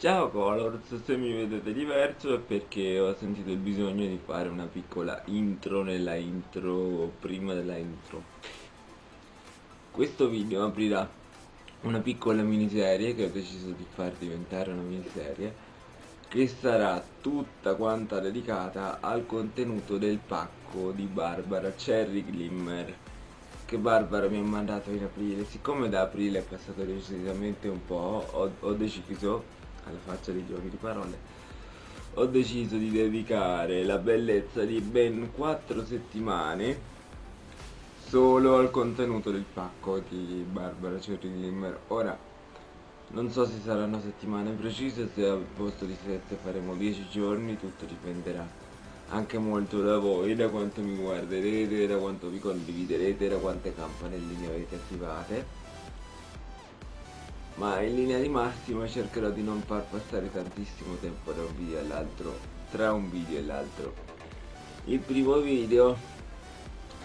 Ciao Colors, se mi vedete diverso è perché ho sentito il bisogno di fare una piccola intro nella intro prima della intro. Questo video aprirà una piccola miniserie che ho deciso di far diventare una miniserie che sarà tutta quanta dedicata al contenuto del pacco di Barbara Cherry Glimmer che Barbara mi ha mandato in aprile siccome da aprile è passato decisamente un po' ho, ho deciso alla faccia dei giochi di parole ho deciso di dedicare la bellezza di ben 4 settimane solo al contenuto del pacco di Barbara Cherry Glimmer ora non so se saranno settimane precise se al posto di 7 faremo 10 giorni tutto dipenderà anche molto da voi da quanto mi guarderete da quanto vi condividerete da quante campanelline avete attivate ma in linea di massima cercherò di non far passare tantissimo tempo da un video all'altro tra un video e l'altro. Il primo video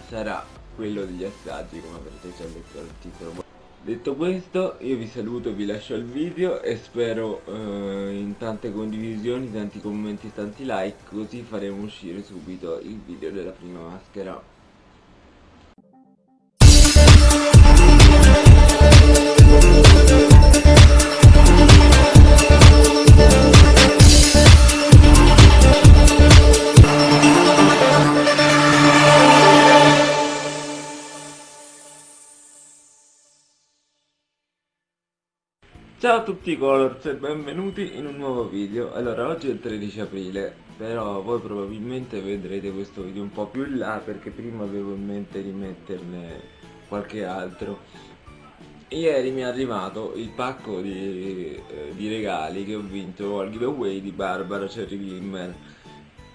sarà quello degli assaggi come avrete già letto dal titolo. Detto questo io vi saluto vi lascio il video e spero eh, in tante condivisioni tanti commenti e tanti like così faremo uscire subito il video della prima maschera Ciao a tutti colors e benvenuti in un nuovo video. Allora oggi è il 13 aprile Però voi probabilmente vedrete questo video un po' più in là Perché prima avevo in mente di metterne qualche altro. Ieri mi è arrivato il pacco di, eh, di regali che ho vinto al giveaway di Barbara Cherry Glimmer.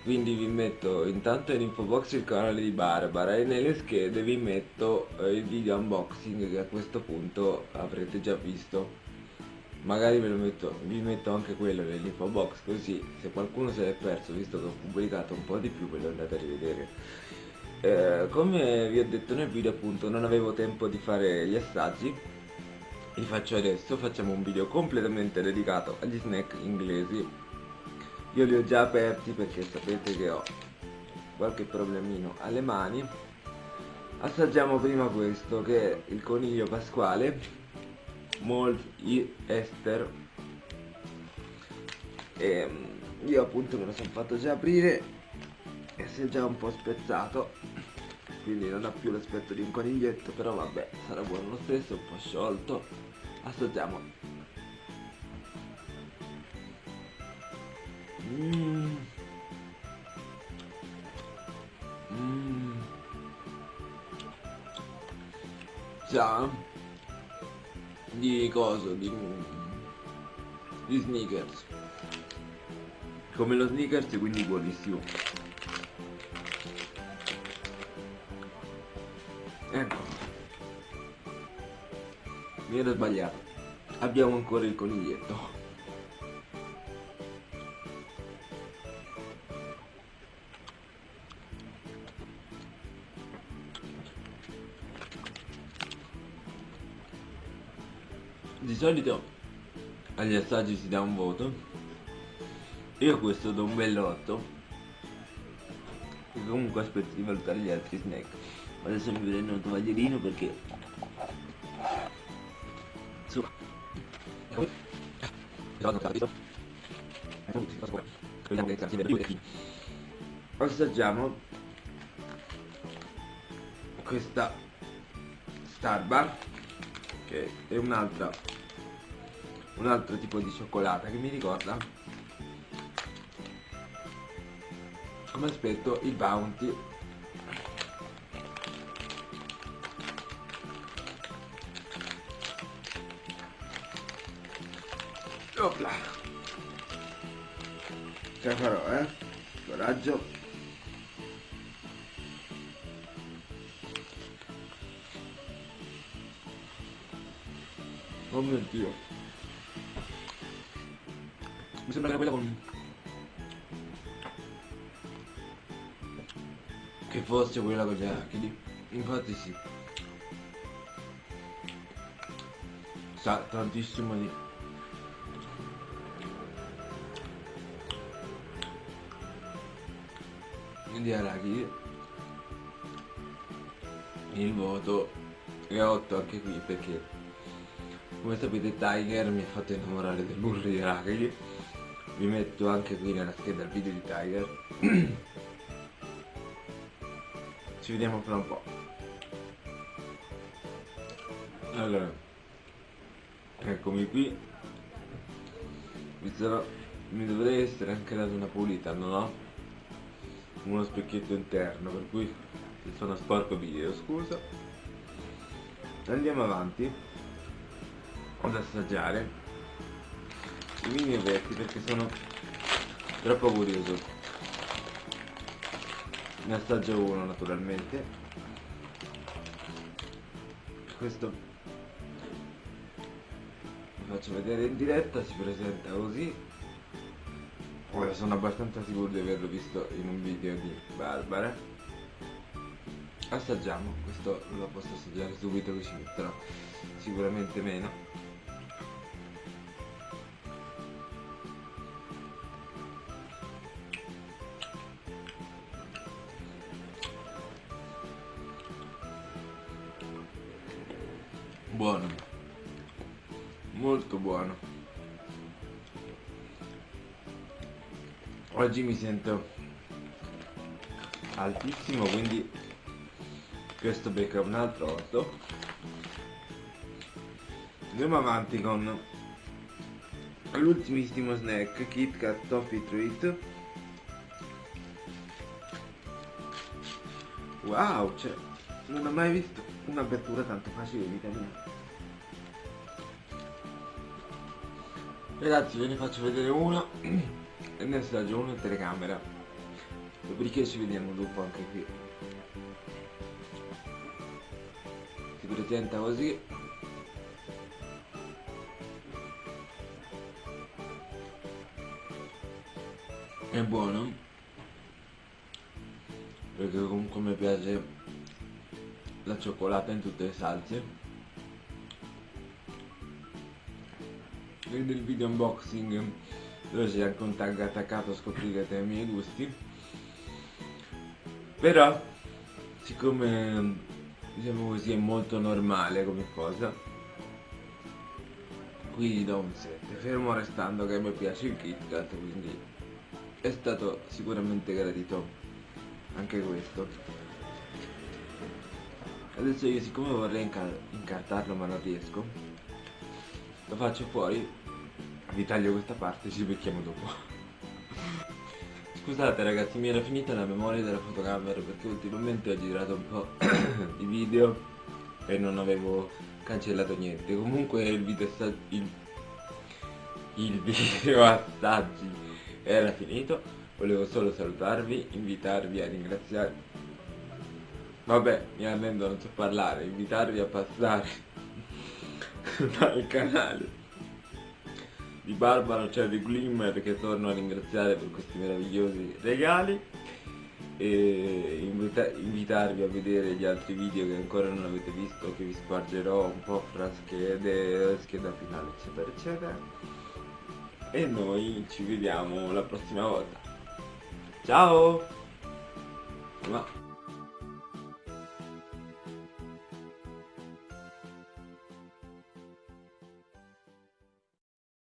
Quindi vi metto intanto in info box il canale di Barbara e nelle schede vi metto eh, il video unboxing che a questo punto avrete già visto magari ve lo metto, vi metto anche quello nell'info box così se qualcuno se l'è perso visto che ho pubblicato un po' di più ve lo andate a rivedere. Eh, come vi ho detto nel video appunto non avevo tempo di fare gli assaggi. Li faccio adesso facciamo un video completamente dedicato agli snack inglesi. Io li ho già aperti perché sapete che ho qualche problemino alle mani. Assaggiamo prima questo che è il coniglio pasquale Malt Ester e ehm, io appunto me lo sono fatto già aprire e si è già un po' spezzato quindi non ha più l'aspetto di un coniglietto però vabbè sarà buono lo stesso un po' sciolto assaggiamo mm. Mm. Di coso, di, di sneakers. Come lo sneakers, quindi buonissimo. Ecco. Mi ero sbagliato. Abbiamo ancora il coniglietto. Di solito agli assaggi si dà un voto. Io questo do un bel 8 e comunque aspetto di valutare gli altri snack. Adesso mi prendo un tovaglierino perché su. Assaggiamo questa Starbar che è un'altra un altro tipo di cioccolata che mi ricorda come aspetto il bounty. Opla. ce la farò eh? Coraggio oh mio dio. Mi sembra che quella con che fosse quella con gli arachidi. Infatti sì. Sa tantissimo di di arachidi. Il voto è 8 anche qui perché come sapete Tiger mi ha fatto innamorare del burro di arachidi vi metto anche qui nella scheda il video di Tiger. Ci vediamo fra un po' allora eccomi qui. Mi, sarò, mi dovrei essere anche dato una pulita non ho uno specchietto interno per cui sono sporco video scusa. Andiamo avanti ad assaggiare. I mini ovetti perché sono troppo curioso. Ne assaggio uno naturalmente. Questo vi faccio vedere in diretta si presenta così. Ora sono abbastanza sicuro di averlo visto in un video di Barbara. Assaggiamo questo lo posso assaggiare subito che ci metterò sicuramente meno molto buono. Oggi mi sento altissimo quindi questo becca un altro 8 andiamo avanti con l'ultimissimo snack Kit Kat Toffee Treat. Wow cioè non ho mai visto un'apertura tanto facile in vita ragazzi ve ne faccio vedere uno e ne assaggio uno in telecamera. Dopodiché ci vediamo dopo anche qui. Si presenta così. È buono? Perché comunque mi piace la cioccolata in tutte le salse nel video unboxing. Dove un tag attaccato scoprirete i miei gusti. Però siccome diciamo così è molto normale come cosa qui gli do un 7 fermo restando che a me piace il KitKat quindi è stato sicuramente gradito anche questo. Adesso io siccome vorrei incartarlo ma non riesco lo faccio fuori vi taglio questa parte ci becchiamo dopo. Scusate ragazzi mi era finita la memoria della fotocamera perché ultimamente ho girato un po' di video e non avevo cancellato niente. Comunque il video il, il video assaggi era finito. Volevo solo salutarvi invitarvi a ringraziare. Vabbè mi arrendo non so parlare. Invitarvi a passare dal canale di Barbara, cioè di Glimmer che torno a ringraziare per questi meravigliosi regali e invita invitarvi a vedere gli altri video che ancora non avete visto che vi spargerò un po' fra schede, scheda finale eccetera eccetera. E noi ci vediamo la prossima volta. Ciao